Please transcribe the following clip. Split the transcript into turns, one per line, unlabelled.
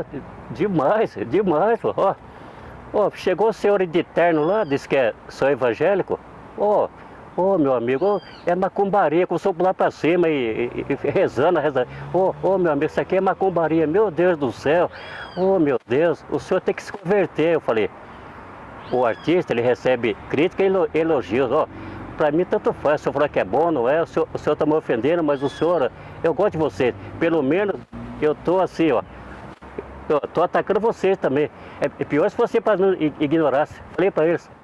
Ó, demais, demais, ó. Ó, chegou o senhor de terno lá, disse que é sou evangélico. Ó, Ô, meu amigo, é macumbaria, eu sou lá pra cima e, e, e rezando, rezando. Ô, meu amigo, isso aqui é macumbaria, meu Deus do céu. Ô, meu Deus, o senhor tem que se converter. Eu falei, o artista, ele recebe crítica e elogios, ó. Pra mim, tanto faz. O senhor falou que é bom, não é? O senhor, o senhor tá me ofendendo, mas o senhor, eu gosto de você. Pelo menos, eu tô assim, ó. Tô atacando vocês também. É pior se você ignorasse. Falei para eles.